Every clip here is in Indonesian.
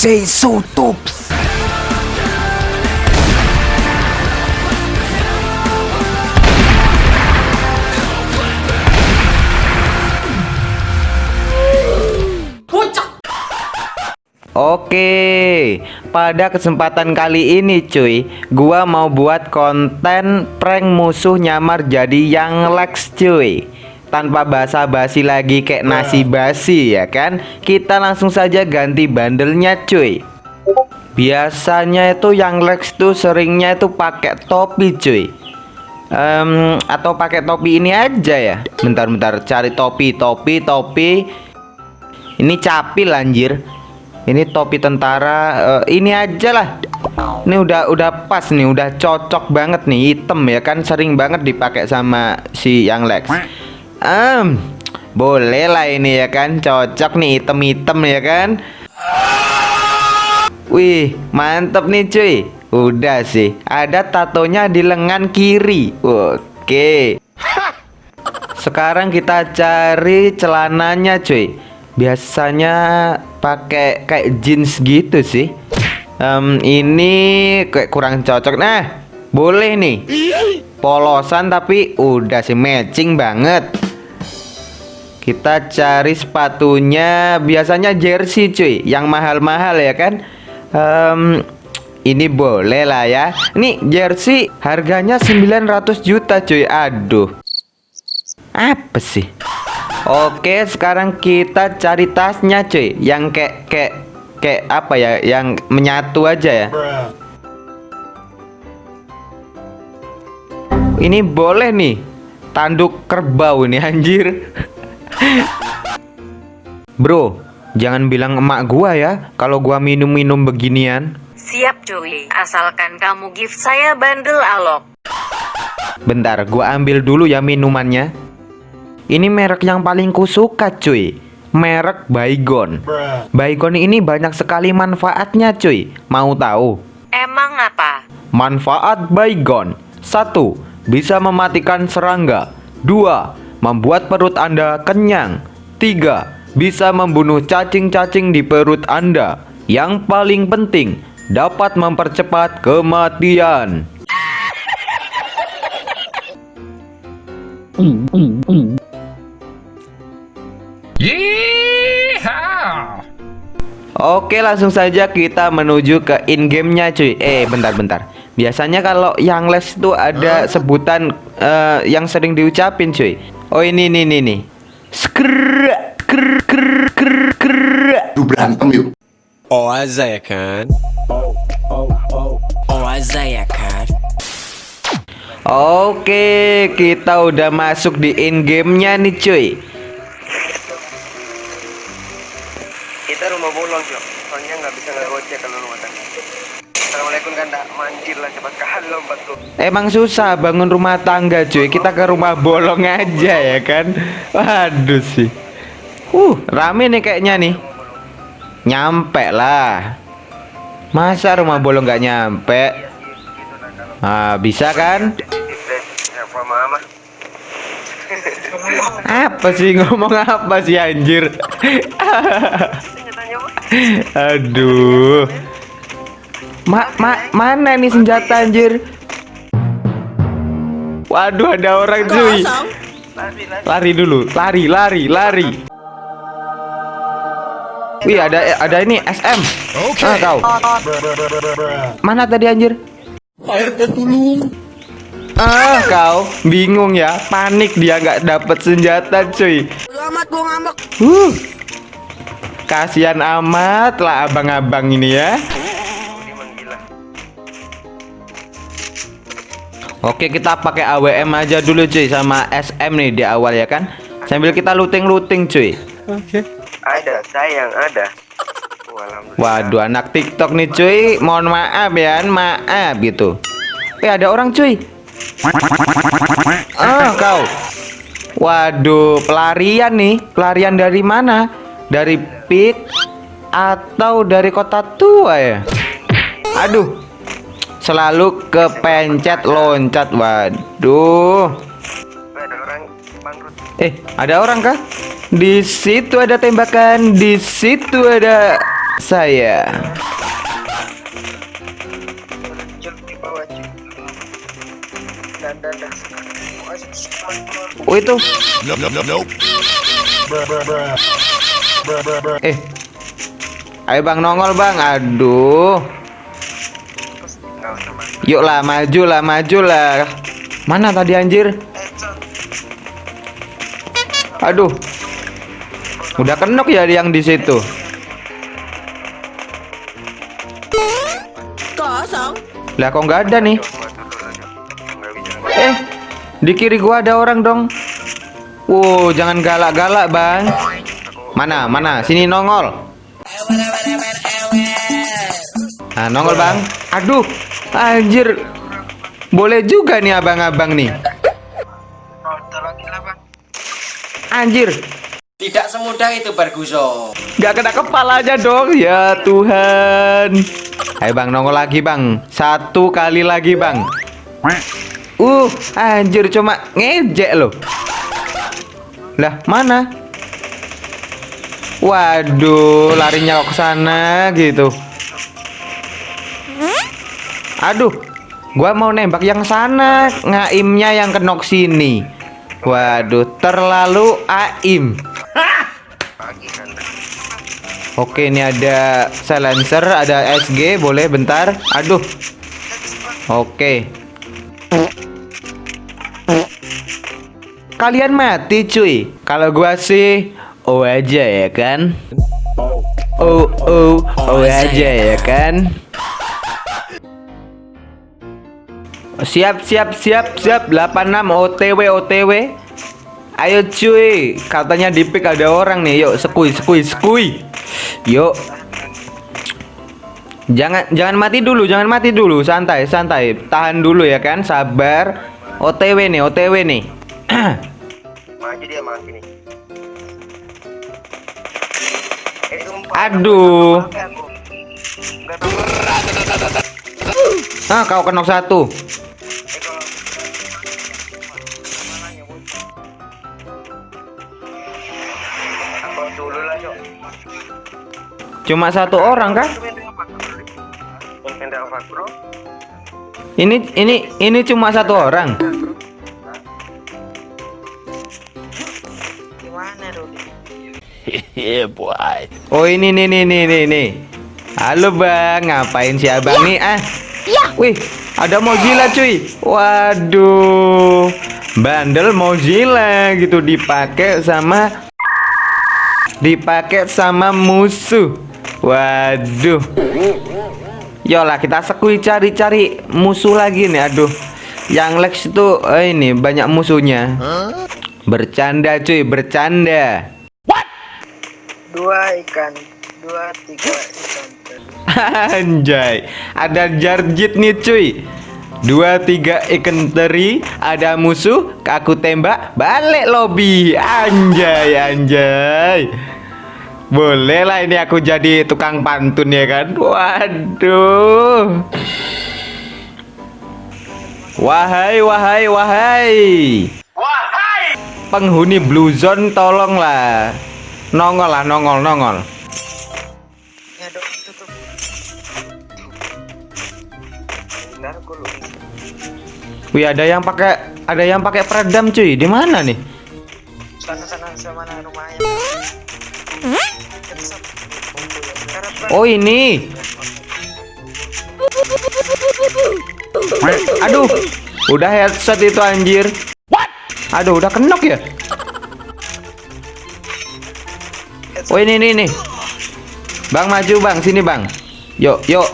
say so tops. Oke, pada kesempatan kali ini cuy, gua mau buat konten prank musuh nyamar jadi yang Lex cuy. Tanpa basa-basi lagi kayak nasi basi ya kan? Kita langsung saja ganti bandelnya cuy. Biasanya itu yang Lex tuh seringnya itu pakai topi cuy. Um, atau pakai topi ini aja ya. Bentar-bentar cari topi, topi, topi. Ini capil anjir ini topi tentara uh, ini aja lah ini udah udah pas nih udah cocok banget nih hitam ya kan sering banget dipakai sama si yang Lex um, boleh lah ini ya kan? Cocok nih hitam-hitam ya kan? Wih mantep nih cuy. Udah sih ada tatonya di lengan kiri. Oke. Sekarang kita cari celananya cuy. Biasanya pakai kayak jeans gitu sih. Um, ini kayak kurang cocok. Nah boleh nih. Polosan tapi udah sih matching banget kita cari sepatunya biasanya jersey cuy yang mahal-mahal ya kan um, ini boleh lah ya ini jersey harganya 900 juta cuy aduh apa sih Oke, sekarang kita cari tasnya, cuy. Yang kayak kayak kayak apa ya? Yang menyatu aja ya. Ini boleh nih. Tanduk kerbau ini anjir. Bro, jangan bilang emak gua ya kalau gua minum-minum beginian. Siap cuy, asalkan kamu gift saya bandel alok. Bentar, gua ambil dulu ya minumannya. Ini merek yang paling kusuka cuy Merek Baygon Baygon ini banyak sekali manfaatnya cuy Mau tahu? Emang apa? Manfaat Baygon 1. Bisa mematikan serangga 2. Membuat perut Anda kenyang 3. Bisa membunuh cacing-cacing di perut Anda Yang paling penting Dapat mempercepat kematian. Yeehaw. Oke langsung saja kita menuju ke in gamenya cuy Eh bentar-bentar Biasanya kalau yang les itu ada sebutan uh, yang sering diucapin cuy Oh ini nih nih nih Skr ker ker ker ker Lu berantem yuk. Oh aza ya kan? Oh oh oh Oh aza ya kan? Oke kita udah masuk di in gamenya nih cuy. Kita rumah bolong sih soalnya nggak bisa ngegocek kalau rumah tangga Assalamualaikum kan Emang susah bangun rumah tangga cuy. Kita ke rumah bolong aja ya kan? Waduh sih. Uh rame nih kayaknya nih. Nyampe lah. Masa rumah bolong nggak nyampe? Ah bisa kan? Apa sih? Ngomong apa sih anjir? Aduh. Ma, ma mana nih senjata anjir? Waduh ada orang cuy. Lari dulu, lari, lari, lari. Wih ada ada ini SM. Oke. Ah, kau. Mana tadi anjir? Air tolong. Ah kau bingung ya, panik dia nggak dapet senjata cuy. Amat gua ngambek. Uh. Kasihan amat lah abang-abang ini ya. Oke kita pakai AWM aja dulu cuy sama SM nih di awal ya kan? Sambil kita looting-looting cuy. Oke. Ada sayang ada. Waduh anak tiktok nih cuy. Mohon maaf ya maaf gitu. Eh ada orang cuy. Ah kau. Waduh pelarian nih. Pelarian dari mana? Dari pit atau dari kota tua ya? Aduh selalu kepencet loncat waduh eh ada orang kah di situ ada tembakan di situ ada saya. Oh itu. Eh. Ayo bang nongol bang. Aduh. Yuk lah maju lah maju lah. Mana tadi anjir? Aduh. Udah kenok ya yang di situ. Kosong. Lah kok nggak ada nih? Eh, di kiri gua ada orang dong. Wow, jangan galak-galak, Bang. Mana? Mana? Sini nongol. Nah, nongol, Bang. Aduh, anjir. Boleh juga nih abang-abang nih. Anjir, Tidak semudah itu Barguso. Gak kena kepalanya dong. Ya Tuhan. Ayo bang. Nongol lagi bang. Satu kali lagi bang. Uh anjir. Cuma ngejek loh. Lah mana? Waduh larinya kok ke sana gitu Aduh Gua mau nembak yang sana Ngaimnya yang kenok sini Waduh terlalu aim Oke, ini ada silencer, ada SG, boleh bentar. Aduh. Oke. Kalian mati, cuy. Kalau gua sih oh aja ya kan? Oh, oh, oh aja ya kan? Siap, siap, siap, siap. 86 OTW, OTW. Ayo cuy, katanya di pick ada orang nih. Yuk, sekui, sekui, sekui. Yuk. Jangan jangan mati dulu, jangan mati dulu. Santai, santai. Tahan dulu ya kan, sabar. OTW nih, OTW nih. Maju dia maju sumpah. Aduh. Ah, kau kenok satu. Dulu lah, Cok. Cuma satu orang kah? Bro? Ini ini ini cuma satu orang. Gimana, Rudi? Oh ini nih nih nih nih nih. Halo bang, ngapain si abang nih ah? Wih, ada Mozilla cuy. Waduh, bandel Mozilla gitu dipakai sama dipakai sama musuh. Waduh. Yolah kita sekui cari-cari musuh lagi nih. Aduh, yang Lex itu eh, ini banyak musuhnya. Bercanda cuy, bercanda. Dua ikan, dua tiga ikan. Anjay, ada jarjit nih cuy. Dua tiga ikan teri, ada musuh, aku tembak, balik lobby. Anjay, anjay. Boleh lah ini aku jadi tukang pantun ya kan? Waduh. Wahai, wahai, wahai. Wahai. Penghuni Blue Zone tolonglah. Nongol lah, nongol, nongol. Wih, ada yang pakai ada yang pakai peredam cuy. Di mana nih? Sana sana sama mana rumahnya. Oh, ini. Aduh. Udah headset itu anjir. Aduh, udah kenok ya? Oh, ini ini nih. Bang maju, Bang. Sini, Bang. Yuk, yuk.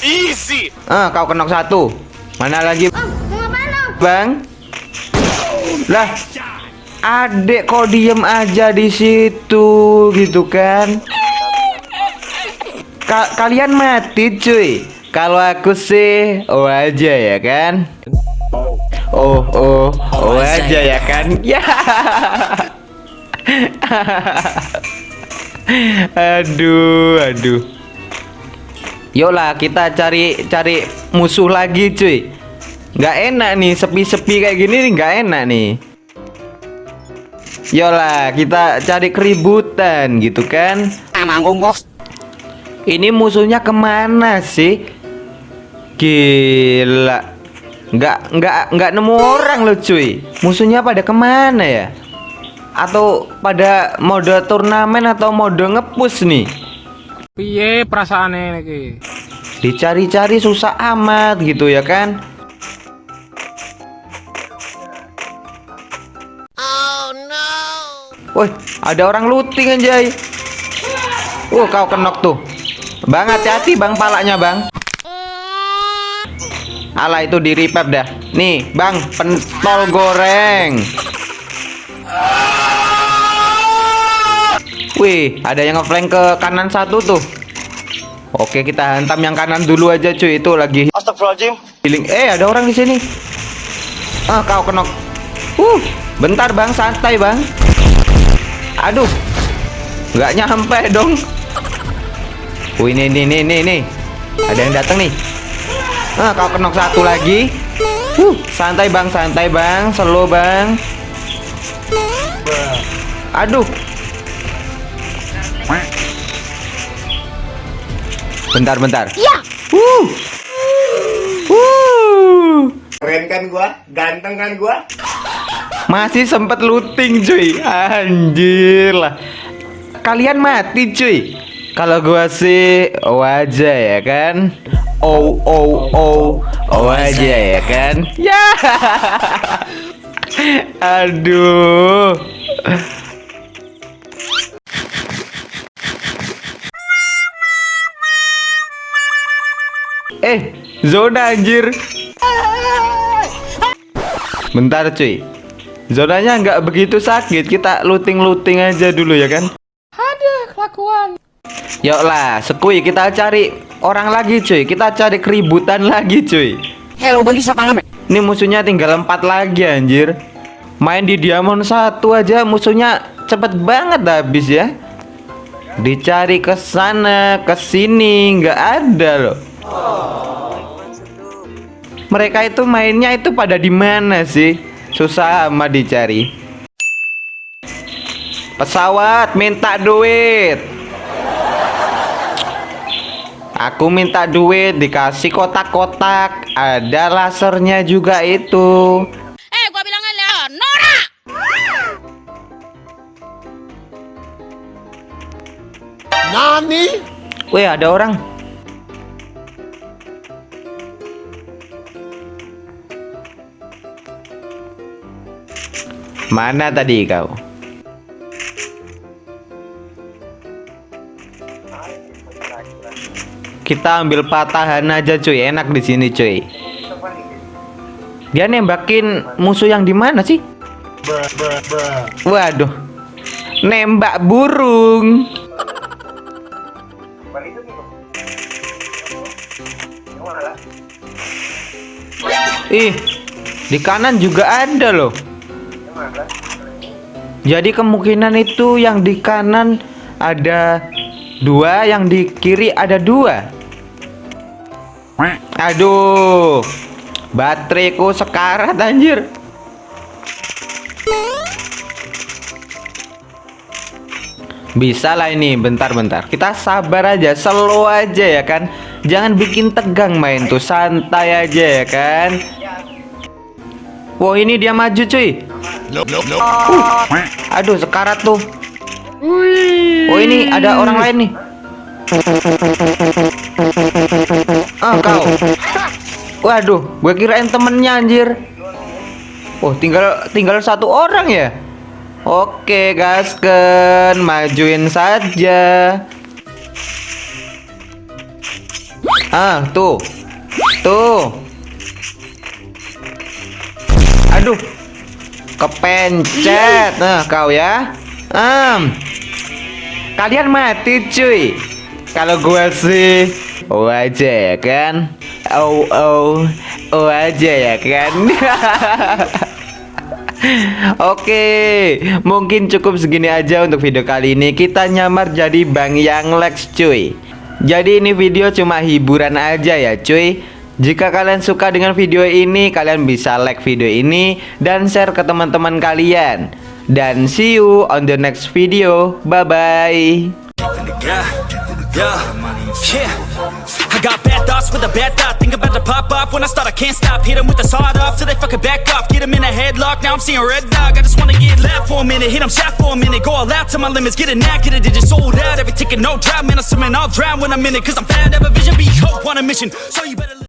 Easy. Ah, kau kenok satu. Mana lagi? Bang. Lah. Adek kok diem aja di situ gitu kan? Ka- kalian mati cuy. Kalau aku sih oh aja ya kan? Oh oh oh aja ya kan? Ya. aduh aduh. Yolah kita cari cari musuh lagi cuy Nggak enak nih sepi-sepi kayak gini nih nggak enak nih Yolah, kita cari keributan gitu kan. Ini musuhnya ke mana sih? Gila. Nggak, nggak, nggak nemu orang loh cuy. Musuhnya pada ke mana ya? Atau pada mode turnamen atau mode ngepus nih? Piye perasaane iki? Dicari-cari susah amat gitu ya kan? Woi, ada orang looting anjay. Uh, kau kenok tuh. Bang, hati-hati bang palanya bang. Alah itu di repap dah. Nih, bang, pentol goreng. Wih, ada yang ngeflank ke kanan satu tuh. Oke, kita hantam yang kanan dulu aja cuy. Itu lagi Astagfirullahaladzim. healing. Eh, ada orang di sini. Ah, kau kenok. Uh, bentar bang, santai bang. Aduh, nggak nyampe dong. Wih, ini, ini, ini, ini, Ada yang datang nih. Ah, kau kenok satu lagi. Uh, santai bang, santai bang, slow bang. Aduh. Bentar, bentar. Ya. Uh. Uh. Keren kan gua? Ganteng kan gua? Masih sempet looting cuy Anjir lah Kalian mati cuy Kalau gua sih wajah ya kan Oh oh oh wajah ya kan Ya Aduh zona anjir. Bentar cuy. Zonanya nggak begitu sakit. Kita looting-looting aja dulu ya kan? Ada kelakuan. Yuk lah sekui. Kita cari orang lagi cuy. Kita cari keributan lagi cuy. Hello, bagi siapa Ini musuhnya tinggal empat lagi anjir. Main di diamond satu aja musuhnya cepet banget habis ya. Dicari ke sana ke sini. Nggak ada loh mereka itu mainnya itu pada di mana sih? Susah amat dicari. Pesawat minta duit. Aku minta duit dikasih kotak-kotak. Ada lasernya juga itu. Eh, gua bilangin Leonora. Wih, ada orang. Mana tadi kau? Kita ambil patahan aja cuy, enak di sini cuy. Dia nembakin musuh yang di mana sih? Waduh. Nembak burung. Ih, di kanan juga ada loh. Jadi kemungkinan itu yang di kanan ada dua, yang di kiri ada dua. Aduh, bateraiku sekarat anjir. Bisa lah ini, bentar-bentar. Kita sabar aja, slow aja ya kan. Jangan bikin tegang main tuh, santai aja ya kan. Wow, ini dia maju cuy. Uh, aduh, sekarat tuh. Oh, ini ada orang lain nih. Ah, kau. Waduh, gue kirain temennya anjir. Oh, tinggal tinggal satu orang ya. Oke, gasken, majuin saja. Ah, tuh. Tuh. Aduh. Kepencet. Nah, kau ya. Um. Kalian mati, cuy. Kalau gua sih oh aja ya kan. Oh oh oh aja ya kan. Oke, mungkin cukup segini aja untuk video kali ini. Kita nyamar jadi Bang Yang Lex, cuy. Jadi ini video cuma hiburan aja ya, cuy. Jika kalian suka dengan video ini, kalian bisa like video ini dan share ke teman-teman kalian. Dan see you on the next video. Bye bye. Yeah, yeah, yeah. I got bad thoughts with a bad thought. Think about to pop off when I start. I can't stop. Hit 'em with the sawed off till they fucking back off. Get 'em in a headlock. Now I'm seeing red dog. I just wanna get left for a minute. Hit 'em shot for a minute. Go all out to my limits. Get it now, get it. It just sold out. Every ticket, no drought. Man, I'm swimming. I'll drown when I'm in it. Cause I'm fat. Have a vision. Be hope on a mission. So you better.